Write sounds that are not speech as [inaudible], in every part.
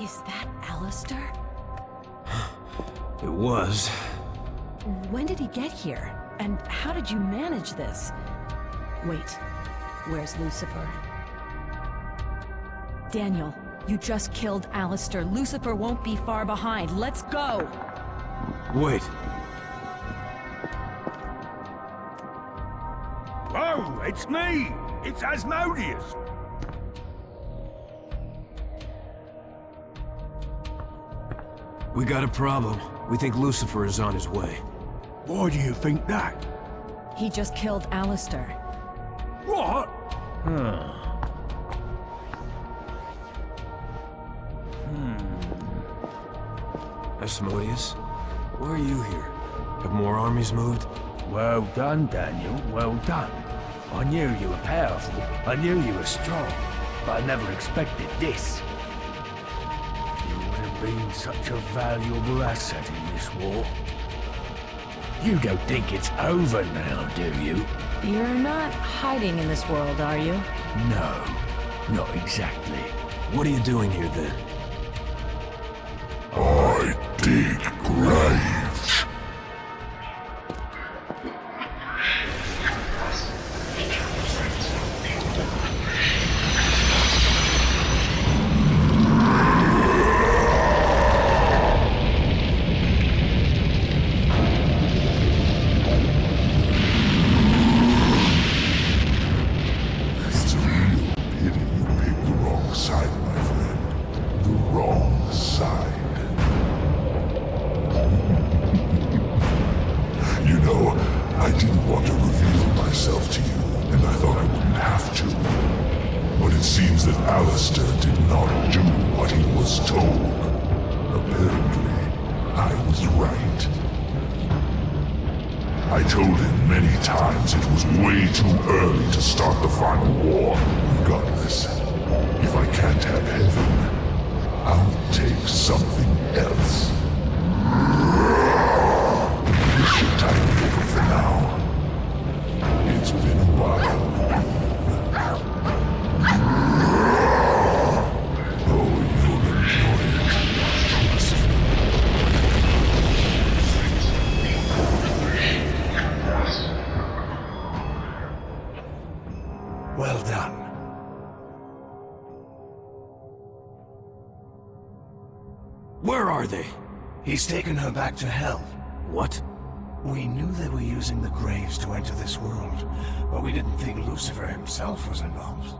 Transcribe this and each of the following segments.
Is that Alistair? It was. When did he get here? And how did you manage this? Wait, where's Lucifer? Daniel, you just killed Alistair. Lucifer won't be far behind. Let's go! Wait. Oh, it's me! It's Asmodeus! We got a problem. We think Lucifer is on his way. Why do you think that? He just killed Alistair. What? Huh. Hmm. Asmodeus? Why are you here? Have more armies moved? Well done, Daniel. Well done. I knew you were powerful. I knew you were strong. But I never expected this. You would have been such a valuable asset in this war. You don't think it's over now, do you? You're not hiding in this world, are you? No, not exactly. What are you doing here then? I dig graves. That Alistair did not do what he was told. Apparently, I was right. I told him many times it was way too early to start the final war. Regardless, if I can't have heaven, I'll take something else. Well done. Where are they? He's taken her back to Hell. What? We knew they were using the graves to enter this world, but we didn't think Lucifer himself was involved.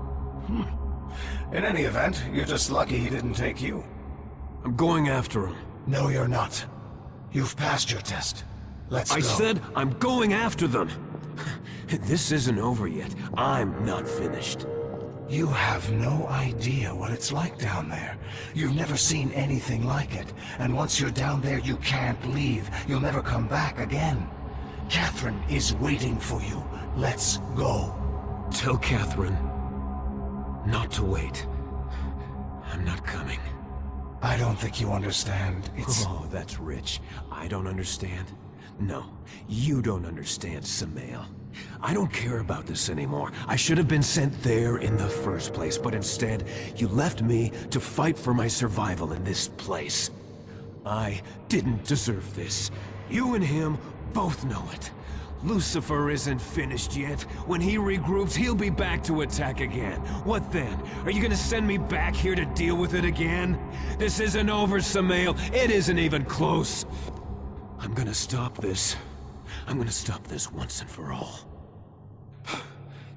Hmm. In any event, you're just lucky he didn't take you. I'm going after him. No, you're not. You've passed your test. Let's I go. said I'm going after them. This isn't over yet. I'm not finished. You have no idea what it's like down there. You've never seen anything like it. And once you're down there, you can't leave. You'll never come back again. Catherine is waiting for you. Let's go. Tell Catherine not to wait. I'm not coming. I don't think you understand. It's... Oh, that's rich. I don't understand. No, you don't understand, Samael. I don't care about this anymore. I should have been sent there in the first place, but instead, you left me to fight for my survival in this place. I didn't deserve this. You and him both know it. Lucifer isn't finished yet. When he regroups, he'll be back to attack again. What then? Are you gonna send me back here to deal with it again? This isn't over, Samael. It isn't even close. I'm gonna stop this. I'm gonna stop this once and for all. [sighs]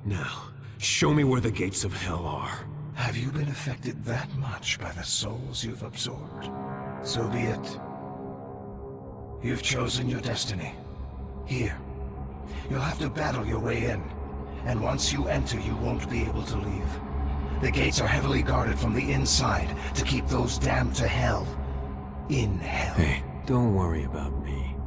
Now, show me where the gates of hell are. Have you been affected that much by the souls you've absorbed? So be it. You've chosen your destiny. Here. You'll have to battle your way in. And once you enter, you won't be able to leave. The gates are heavily guarded from the inside to keep those damned to hell. In hell. Hey, don't worry about me.